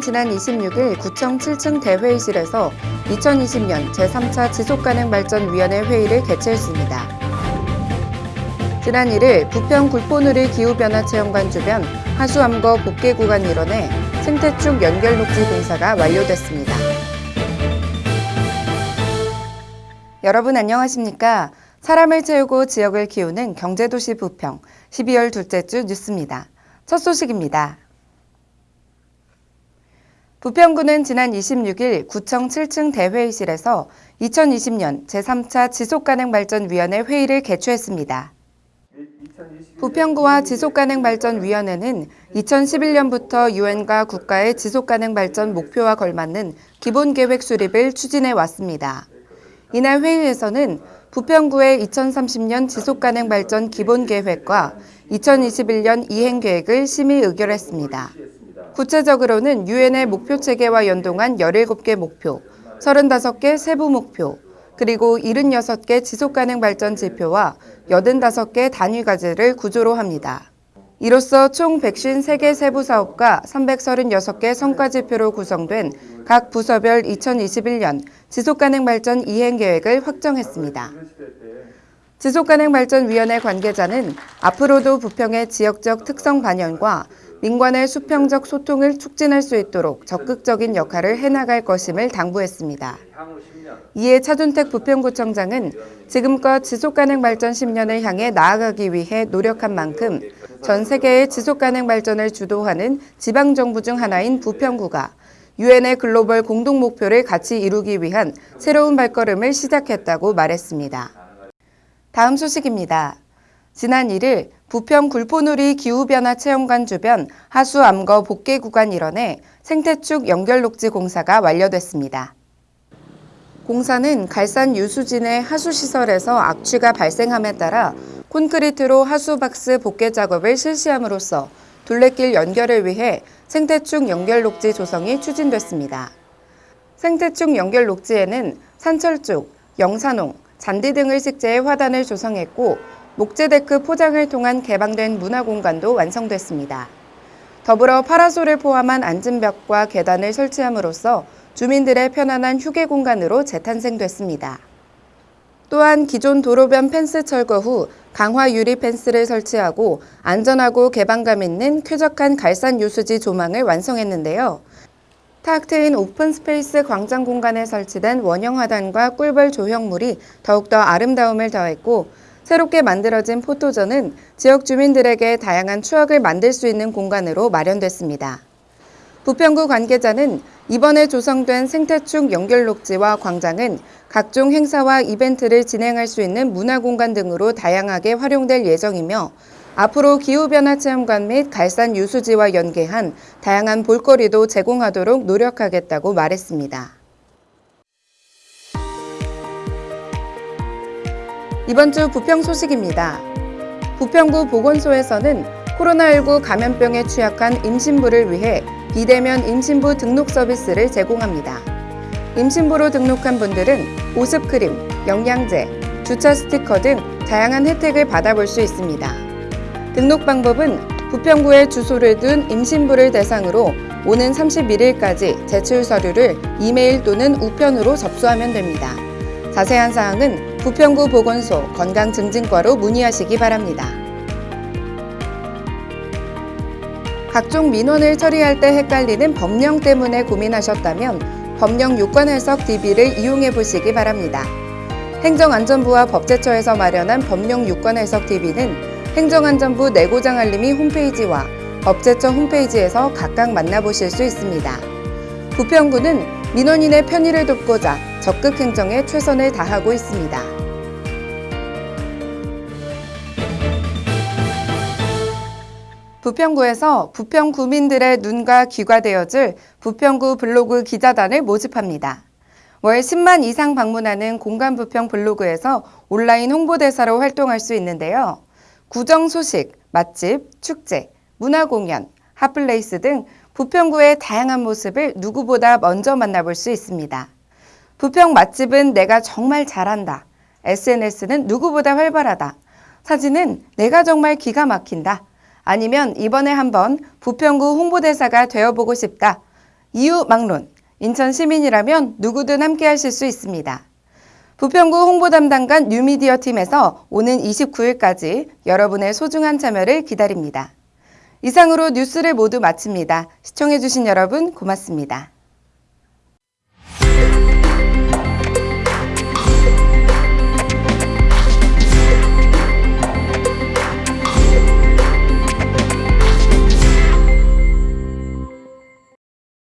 지난 26일 구청 7층 대회의실에서 2020년 제3차 지속가능발전위원회 회의를 개최했습니다. 지난 1일 부평 굴포누리 기후변화 체험관 주변 하수암거 복개 구간 일원에 생태축 연결 녹지 공사가 완료됐습니다. 여러분 안녕하십니까? 사람을 채우고 지역을 키우는 경제도시 부평 12월 둘째 주 뉴스입니다. 첫 소식입니다. 부평구는 지난 26일 구청 7층 대회의실에서 2020년 제3차 지속가능발전위원회 회의를 개최했습니다. 부평구와 지속가능발전위원회는 2011년부터 유엔과 국가의 지속가능발전 목표와 걸맞는 기본계획 수립을 추진해 왔습니다. 이날 회의에서는 부평구의 2030년 지속가능발전 기본계획과 2021년 이행계획을 심의 의결했습니다. 구체적으로는 유엔의 목표 체계와 연동한 17개 목표, 35개 세부 목표, 그리고 76개 지속가능 발전 지표와 85개 단위 과제를 구조로 합니다. 이로써 총 153개 세부 사업과 336개 성과 지표로 구성된 각 부서별 2021년 지속가능 발전 이행 계획을 확정했습니다. 지속가능 발전위원회 관계자는 앞으로도 부평의 지역적 특성 반영과 민관의 수평적 소통을 촉진할 수 있도록 적극적인 역할을 해나갈 것임을 당부했습니다. 이에 차준택 부평구청장은 지금껏 지속가능 발전 10년을 향해 나아가기 위해 노력한 만큼 전 세계의 지속가능 발전을 주도하는 지방정부 중 하나인 부평구가 유엔의 글로벌 공동 목표를 같이 이루기 위한 새로운 발걸음을 시작했다고 말했습니다. 다음 소식입니다. 지난 1일 부평 굴포누리 기후변화 체험관 주변 하수 암거 복개 구간 일원에 생태축 연결 녹지 공사가 완료됐습니다. 공사는 갈산 유수진의 하수시설에서 악취가 발생함에 따라 콘크리트로 하수박스 복개 작업을 실시함으로써 둘레길 연결을 위해 생태축 연결 녹지 조성이 추진됐습니다. 생태축 연결 녹지에는 산철쭉, 영산홍, 잔디 등을 식재해 화단을 조성했고 목재 데크 포장을 통한 개방된 문화공간도 완성됐습니다. 더불어 파라솔을 포함한 앉은벽과 계단을 설치함으로써 주민들의 편안한 휴게 공간으로 재탄생됐습니다. 또한 기존 도로변 펜스 철거 후 강화 유리 펜스를 설치하고 안전하고 개방감 있는 쾌적한 갈산 유수지 조망을 완성했는데요. 탁 트인 open space 광장 공간에 설치된 원형 화단과 꿀벌 조형물이 더욱더 아름다움을 더했고 새롭게 만들어진 포토존은 지역 주민들에게 다양한 추억을 만들 수 있는 공간으로 마련됐습니다. 부평구 관계자는 이번에 조성된 생태축 연결녹지와 광장은 각종 행사와 이벤트를 진행할 수 있는 문화공간 등으로 다양하게 활용될 예정이며 앞으로 기후변화 체험관 및 갈산 유수지와 연계한 다양한 볼거리도 제공하도록 노력하겠다고 말했습니다. 이번 주 부평 소식입니다. 부평구 보건소에서는 코로나19 감염병에 취약한 임신부를 위해 비대면 임신부 등록 서비스를 제공합니다. 임신부로 등록한 분들은 보습 크림, 영양제, 주차 스티커 등 다양한 혜택을 받아볼 수 있습니다. 등록 방법은 부평구에 주소를 둔 임신부를 대상으로 오는 31일까지 제출 서류를 이메일 또는 우편으로 접수하면 됩니다. 자세한 사항은 부평구 보건소 건강증진과로 문의하시기 바랍니다. 각종 민원을 처리할 때 헷갈리는 법령 때문에 고민하셨다면 법령 요건 해석 DB를 이용해 보시기 바랍니다. 행정안전부와 법제처에서 마련한 법령 요건 해석 DB는 행정안전부 내고장 알림이 홈페이지와 법제처 홈페이지에서 각각 만나보실 수 있습니다. 부평구는 민원인의 편의를 돕고자 적극 행정에 최선을 다하고 있습니다. 부평구에서 부평 구민들의 눈과 귀가 되어줄 부평구 블로그 기자단을 모집합니다. 월 10만 이상 방문하는 공간 부평 블로그에서 온라인 홍보대사로 활동할 수 있는데요. 구정 소식, 맛집, 축제, 문화공연, 핫플레이스 등 부평구의 다양한 모습을 누구보다 먼저 만나볼 수 있습니다. 부평 맛집은 내가 정말 잘한다. SNS는 누구보다 활발하다. 사진은 내가 정말 기가 막힌다. 아니면 이번에 한번 부평구 홍보대사가 되어보고 싶다. 이유 막론. 인천 시민이라면 누구든 함께 하실 수 있습니다. 부평구 홍보 담당관 뉴미디어 팀에서 오는 29일까지 여러분의 소중한 참여를 기다립니다. 이상으로 뉴스를 모두 마칩니다. 시청해주신 여러분 고맙습니다.